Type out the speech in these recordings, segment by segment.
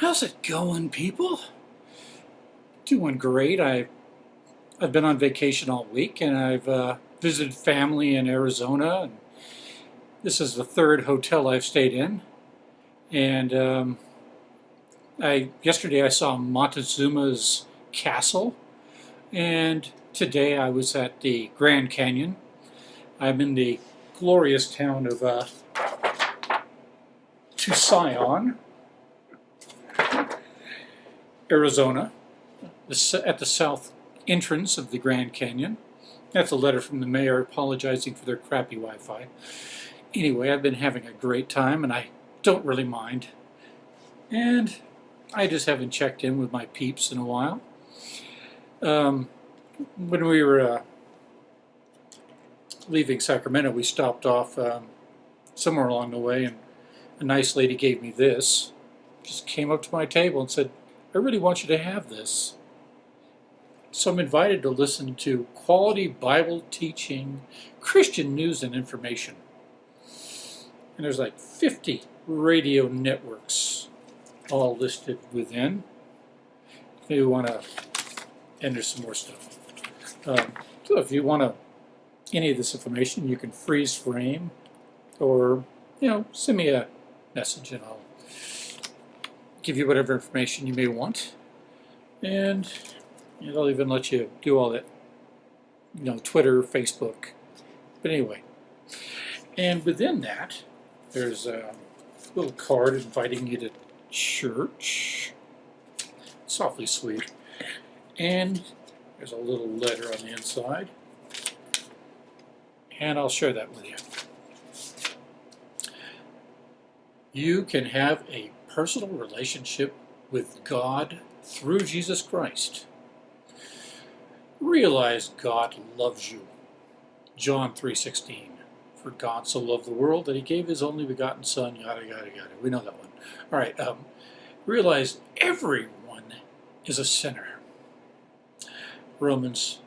How's it going, people? Doing great. I, I've been on vacation all week and I've uh, visited family in Arizona. And this is the third hotel I've stayed in. And um, I yesterday I saw Montezuma's castle. And today I was at the Grand Canyon. I'm in the glorious town of uh, Tusayan. Arizona, at the south entrance of the Grand Canyon. That's a letter from the mayor apologizing for their crappy Wi-Fi. Anyway, I've been having a great time and I don't really mind. And I just haven't checked in with my peeps in a while. Um, when we were uh, leaving Sacramento, we stopped off um, somewhere along the way and a nice lady gave me this. Just came up to my table and said, I really want you to have this. So I'm invited to listen to quality Bible teaching, Christian news and information. And there's like 50 radio networks all listed within. If you want to, there's some more stuff. Um, so if you want to, any of this information, you can freeze frame or, you know, send me a message and I'll give you whatever information you may want. And it'll even let you do all that, you know, Twitter, Facebook. But anyway, and within that, there's a little card inviting you to church. It's awfully sweet. And there's a little letter on the inside. And I'll share that with you. You can have a personal relationship with God through Jesus Christ. Realize God loves you. John 3.16 For God so loved the world that he gave his only begotten Son, yada, yada, yada. We know that one. All right. Um, realize everyone is a sinner. Romans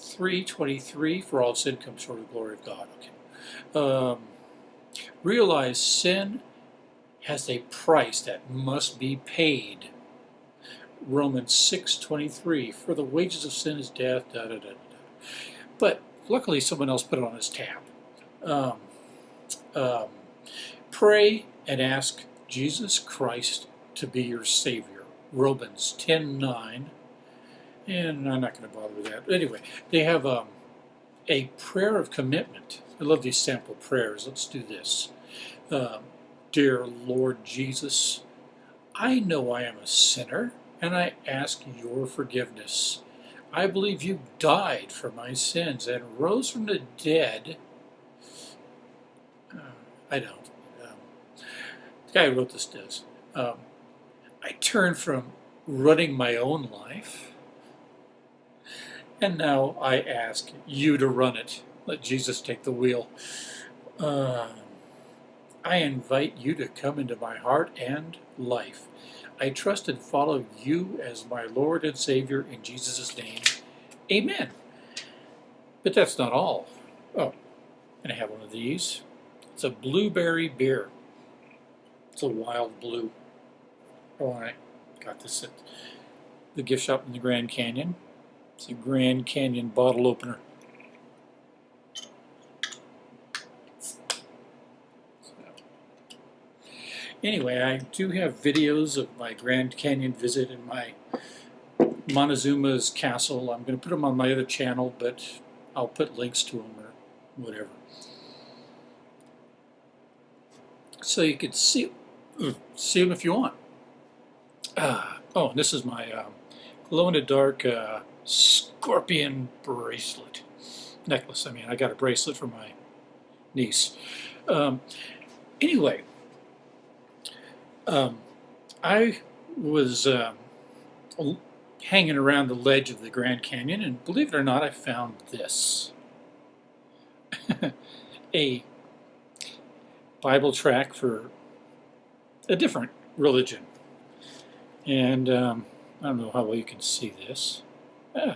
3.23 For all sin comes short of the glory of God. Okay. Um, realize sin has a price that must be paid. Romans 6.23, for the wages of sin is death, da, da, da, da. But luckily someone else put it on his tab. Um, um, pray and ask Jesus Christ to be your Savior. Romans 10.9, and I'm not going to bother with that. Anyway, they have um, a prayer of commitment. I love these sample prayers. Let's do this. Um, Dear Lord Jesus, I know I am a sinner, and I ask your forgiveness. I believe you died for my sins and rose from the dead. Uh, I don't. Um, the guy who wrote this does. Um, I turned from running my own life, and now I ask you to run it. Let Jesus take the wheel. Uh, I invite you to come into my heart and life. I trust and follow you as my Lord and Savior in Jesus' name. Amen. But that's not all. Oh, and I have one of these. It's a blueberry beer. It's a wild blue. Oh, I got this at the gift shop in the Grand Canyon. It's a Grand Canyon bottle opener. Anyway, I do have videos of my Grand Canyon visit and my Montezuma's castle. I'm going to put them on my other channel, but I'll put links to them or whatever. So you can see, see them if you want. Uh, oh, and this is my um, glow-in-the-dark uh, scorpion bracelet. Necklace, I mean. I got a bracelet for my niece. Um, anyway, um, I was uh, hanging around the ledge of the Grand Canyon, and believe it or not, I found this. a Bible track for a different religion. And um, I don't know how well you can see this. Eh,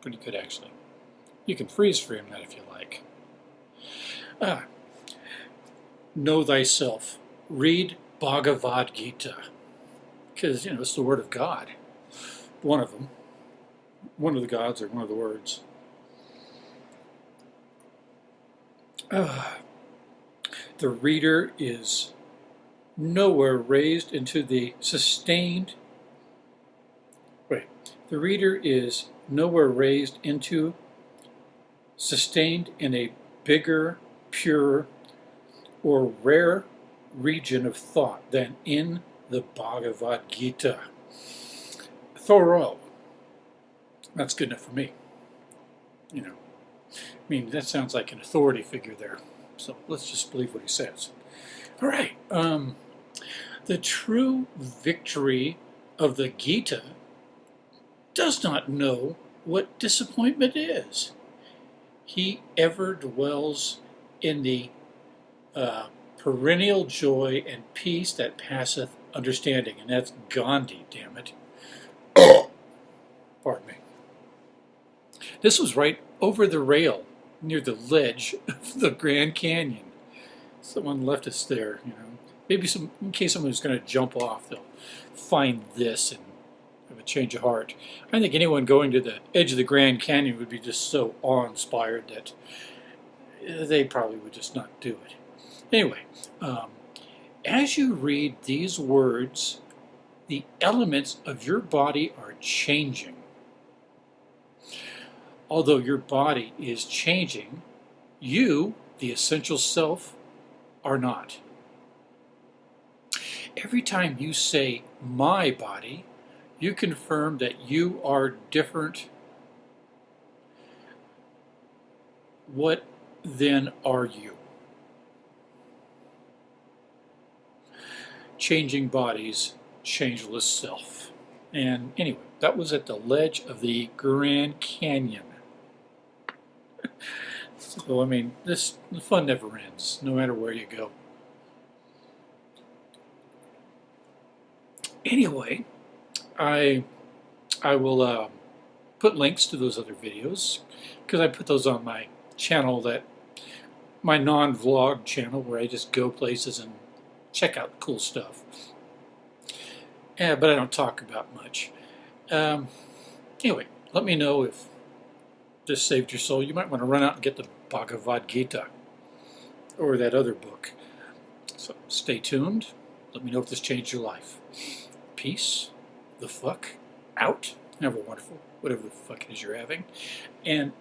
pretty good, actually. You can freeze frame that if you like. Ah, know thyself. Read Bhagavad Gita. because you know it's the Word of God. One of them, one of the gods, or one of the words. Uh, the reader is nowhere raised into the sustained. Wait, the reader is nowhere raised into, sustained in a bigger, purer, or rare region of thought than in the Bhagavad Gita. Thoreau. That's good enough for me. You know, I mean, that sounds like an authority figure there. So let's just believe what he says. All right. Um, the true victory of the Gita does not know what disappointment is. He ever dwells in the uh, perennial joy and peace that passeth understanding. And that's Gandhi, damn it. Pardon me. This was right over the rail near the ledge of the Grand Canyon. Someone left us there, you know. Maybe some, in case someone's going to jump off, they'll find this and have a change of heart. I think anyone going to the edge of the Grand Canyon would be just so awe-inspired that they probably would just not do it. Anyway, um, as you read these words, the elements of your body are changing. Although your body is changing, you, the essential self, are not. Every time you say my body, you confirm that you are different. What then are you? Changing bodies, changeless self. And anyway, that was at the ledge of the Grand Canyon. so, I mean, this the fun never ends, no matter where you go. Anyway, I I will uh, put links to those other videos because I put those on my channel that my non-vlog channel where I just go places and check out cool stuff. Yeah, but I don't talk about much. Um, anyway, let me know if this saved your soul. You might want to run out and get the Bhagavad Gita or that other book. So stay tuned. Let me know if this changed your life. Peace, the fuck, out. Have a wonderful, whatever the fuck it is you're having. And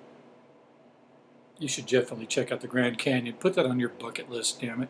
you should definitely check out the Grand Canyon. Put that on your bucket list, damn it.